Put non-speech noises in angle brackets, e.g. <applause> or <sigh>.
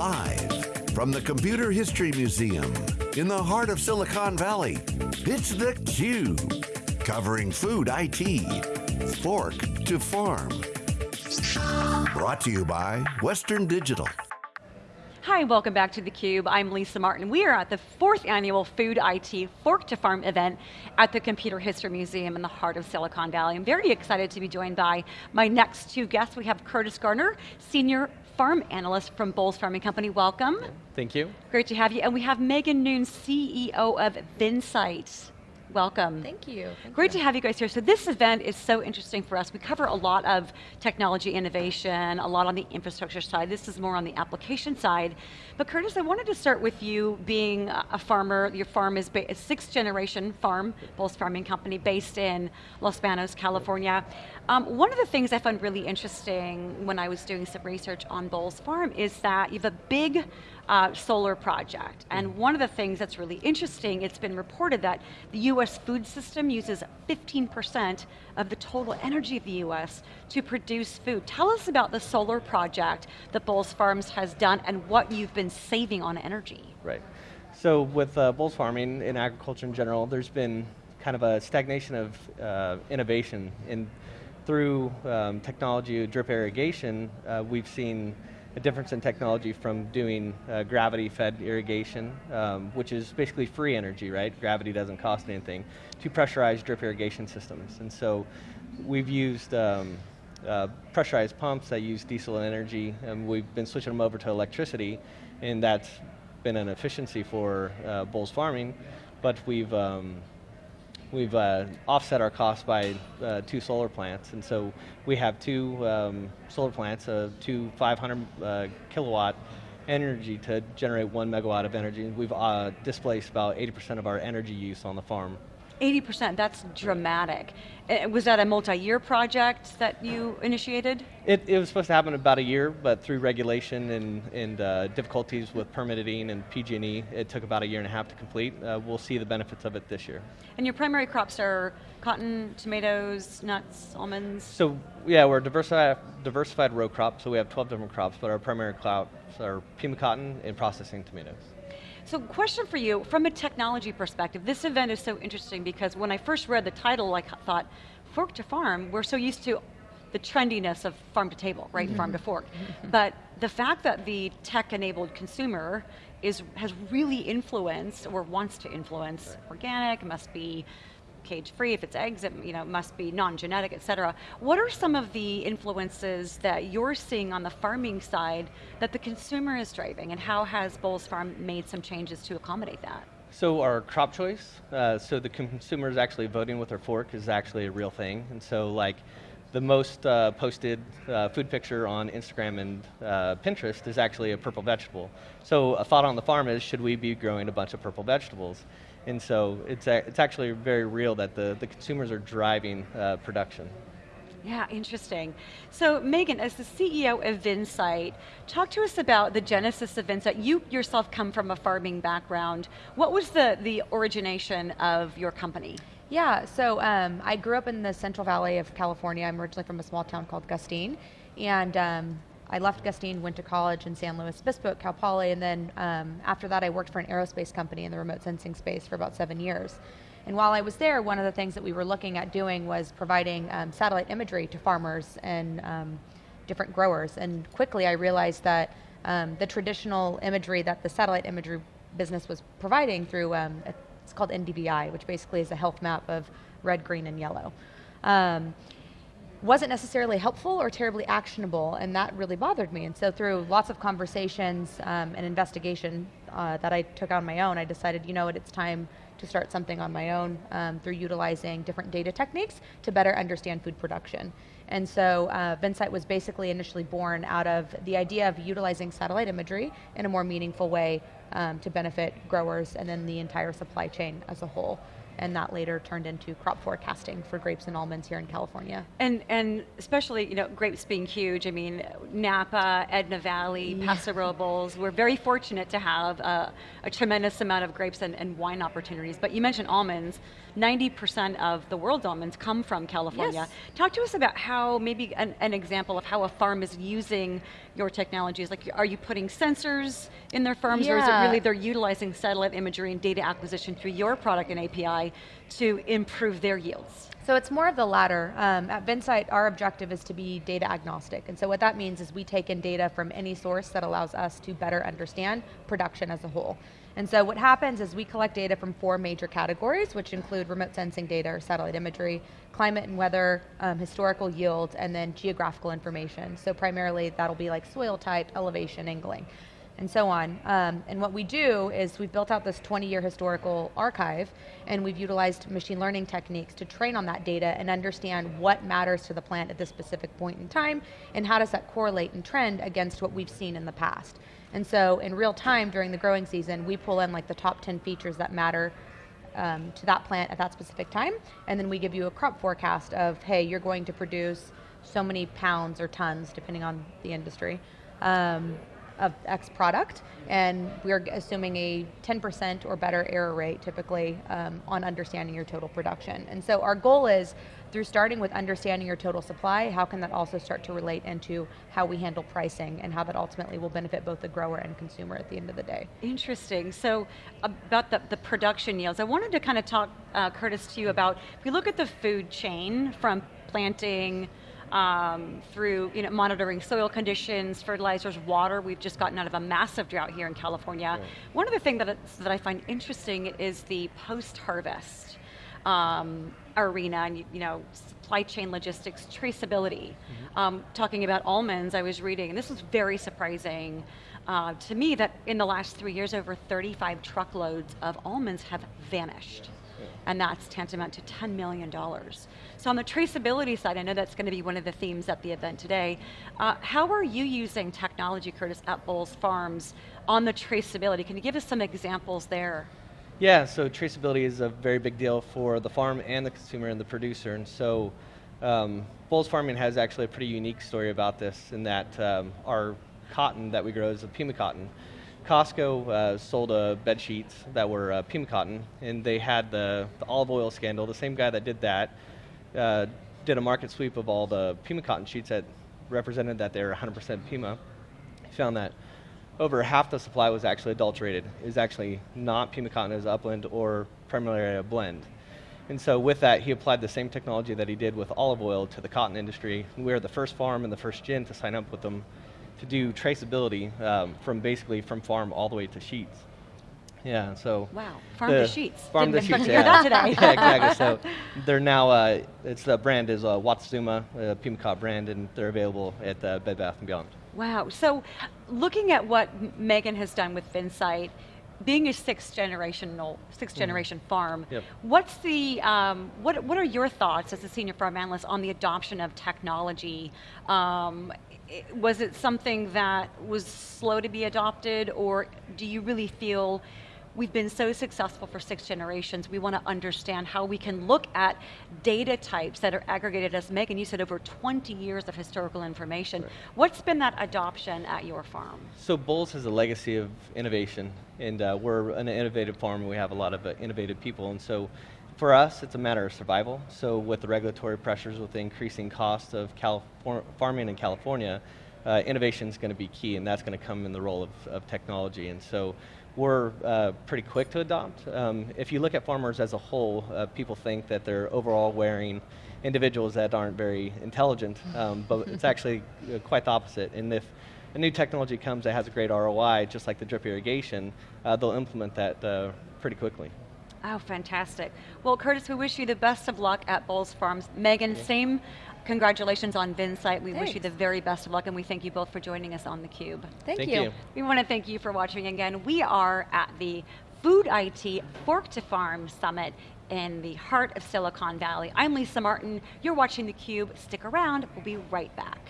Live from the Computer History Museum in the heart of Silicon Valley, it's theCUBE. Covering food IT, fork to farm. Brought to you by Western Digital. Hi, welcome back to theCUBE. I'm Lisa Martin. We are at the fourth annual Food IT Fork to Farm event at the Computer History Museum in the heart of Silicon Valley. I'm very excited to be joined by my next two guests. We have Curtis Garner, Senior Farm Analyst from Bowles Farming Company. Welcome. Thank you. Great to have you. And we have Megan Noon, CEO of Vinsight. Welcome. Thank you. Thank Great you. to have you guys here. So this event is so interesting for us. We cover a lot of technology innovation, a lot on the infrastructure side. This is more on the application side. But Curtis, I wanted to start with you being a farmer. Your farm is a sixth generation farm, Bowles Farming Company, based in Los Banos, California. Um, one of the things I found really interesting when I was doing some research on Bowles Farm is that you have a big uh, solar project. And mm-hmm. one of the things that's really interesting, it's been reported that the US food system uses 15% of the total energy of the US to produce food. Tell us about the solar project that Bowles Farms has done and what you've been saving on energy. Right. So with uh, Farming and agriculture in general, there's been kind of a stagnation of uh, innovation And through um, technology, drip irrigation, uh, we've seen a difference in technology from doing uh, gravity-fed irrigation, um, which is basically free energy, right? Gravity doesn't cost anything, to pressurized drip irrigation systems. And so we've used um, uh, pressurized pumps that use diesel and energy, and we've been switching them over to electricity, and that's been an efficiency for uh, Bowles Farming, but we've um, we've uh, offset our costs by uh, two solar plants, and so we have two um, solar plants, uh, two 500 uh, kilowatt energy to generate one megawatt of energy. We've uh, displaced about 80% of our energy use on the farm. 80%, that's dramatic. Was that a multi-year project that you initiated? It, it, was supposed to happen about a year, but through regulation and, and uh, difficulties with permitting and PG&E, it took about a year and a half to complete. Uh, we'll see the benefits of it this year. And your primary crops are cotton, tomatoes, nuts, almonds? So yeah, we're a diversified, diversified row crop, so we have 12 different crops, but our primary crops are Pima cotton and processing tomatoes. So question for you, from a technology perspective, this event is so interesting because when I first read the title, I thought, fork to farm, we're so used to the trendiness of farm to table, right, mm -hmm. farm to fork. but the fact that the tech-enabled consumer is, has really influenced, or wants to influence, right. organic, must be cage-free, if it's eggs, it you know, must be non-genetic, et cetera. What are some of the influences that you're seeing on the farming side that the consumer is driving, and how has Bowles Farm made some changes to accommodate that? So our crop choice, uh, so the consumer is actually voting with their fork is actually a real thing, and so like, the most uh, posted uh, food picture on Instagram and uh, Pinterest is actually a purple vegetable. So a thought on the farm is, should we be growing a bunch of purple vegetables? And so it's, a, it's actually very real that the, the consumers are driving uh, production. Yeah, interesting. So Megan, as the CEO of Vinsight, talk to us about the genesis of Vinsight. You yourself come from a farming background. What was the, the origination of your company? Yeah, so um, I grew up in the Central Valley of California. I'm originally from a small town called Gustine. And um, I left Gustine, went to college in San Luis Obispo at Cal Poly, and then um, after that I worked for an aerospace company in the remote sensing space for about seven years. And while I was there, one of the things that we were looking at doing was providing um, satellite imagery to farmers and um, different growers. And quickly I realized that um, the traditional imagery that the satellite imagery business was providing through, um, it's called NDVI, which basically is a health map of red, green, and yellow. Um, wasn't necessarily helpful or terribly actionable, and that really bothered me. And so through lots of conversations um, and investigation uh, that I took on my own, I decided, you know what, it's time to start something on my own um, through utilizing different data techniques to better understand food production. And so uh, was basically initially born out of the idea of utilizing satellite imagery in a more meaningful way um, to benefit growers and then the entire supply chain as a whole and that later turned into crop forecasting for grapes and almonds here in California. And and especially, you know, grapes being huge, I mean, Napa, Edna Valley, yeah. Paso Robles, we're very fortunate to have a, a tremendous amount of grapes and, and, wine opportunities, but you mentioned almonds, 90% of the world's almonds come from California. Yes. Talk to us about how, maybe an, an example of how a farm is using your technology is? Like, are you putting sensors in their farms, or is it really they're utilizing satellite imagery and data acquisition through your product and API to improve their yields? So it's more of the latter. Um, at Vinsight, our objective is to be data agnostic. And so what that means is we take in data from any source that allows us to better understand production as a whole. And so what happens is we collect data from four major categories, which include remote sensing data or satellite imagery, climate and weather, um, historical yields, and then geographical information. So primarily that'll be like soil type, elevation, angling and so on. Um, and what we do is we've built out this 20-year historical archive, and we've utilized machine learning techniques to train on that data and understand what matters to the plant at this specific point in time, and how does that correlate and trend against what we've seen in the past. And so in real time during the growing season, we pull in like the top 10 features that matter um, to that plant at that specific time, and then we give you a crop forecast of, hey, you're going to produce so many pounds or tons, depending on the industry, um, of X product, and we're assuming a 10% or better error rate typically um, on understanding your total production. And so our goal is, through starting with understanding your total supply, how can that also start to relate into how we handle pricing and how that ultimately will benefit both the grower and consumer at the end of the day. Interesting. So about the, the production yields, I wanted to kind of talk, uh, Curtis, to you about, if we look at the food chain from planting um, through you know, monitoring soil conditions, fertilizers, water, we've just gotten out of a massive drought here in California. One of the things that, that I find interesting is the post-harvest um, arena and you know supply chain logistics traceability. Um, talking about almonds, I was reading, and this was very surprising uh, to me that in the last three years, over 35 truckloads of almonds have vanished. And that's tantamount to $10 million. So on the traceability side, I know that's going to be one of the themes at the event today. Uh, how are you using technology, Curtis, at Bowles Farms on the traceability? Can you give us some examples there? Yeah, so traceability is a very big deal for the farm and the consumer and the producer. And so um, Bowles Farming has actually a pretty unique story about this in that um, our cotton that we grow is a Pima cotton. Costco uh, sold uh, bed sheets that were uh, Pima cotton, and they had the, the olive oil scandal. The same guy that did that uh, did a market sweep of all the Pima cotton sheets that represented that they were 100% Pima. He found that over half the supply was actually adulterated. It was actually not Pima cotton, was upland or primarily a blend. And so with that, he applied the same technology that he did with olive oil to the cotton industry. We were the first farm and the first gin to sign up with them to do traceability um, from basically from farm all the way to sheets. Yeah, so. Wow, farm the- to sheets. Farm Didn't to sheets, yeah. that today. <laughs> yeah, exactly. So they're now, uh, it's the brand is uh, Wamsutta, uh, Pima cotton brand, and they're available at uh, Bed Bath & Beyond. Wow, so looking at what Megan has done with Vinsight, being a sixth generational, sixth generation farm, Mm-hmm. Yep. what's the, um, what, what are your thoughts as a senior farm analyst on the adoption of technology? Um, was it something that was slow to be adopted or do you really feel we've been so successful for six generations, we want to understand how we can look at data types that are aggregated, as Megan, you said over 20 years of historical information. What's been that adoption at your farm? So Bowles has a legacy of innovation, and uh, we're an innovative farm. and We have a lot of uh, innovative people, and so for us, it's a matter of survival. So with the regulatory pressures, with the increasing cost of Californ- farming in California, uh, innovation is going to be key, and that's going to come in the role of, of technology. And so we're uh, pretty quick to adopt. Um, if you look at farmers as a whole, uh, people think that they're overall wearing individuals that aren't very intelligent, um, but <laughs> it's actually uh, quite the opposite. And if a new technology comes that has a great ROI, just like the drip irrigation, uh, they'll implement that uh, pretty quickly. Oh, fantastic. Well, Curtis, we wish you the best of luck at Bowles Farms. Megan, same congratulations on Vinsight. We wish you the very best of luck, and we thank you both for joining us on theCUBE. Thank, Thank you. you. We want to thank you for watching again. We are at the Food IT Fork to Farm Summit in the heart of Silicon Valley. I'm Lisa Martin. You're watching theCUBE. Stick around. We'll be right back.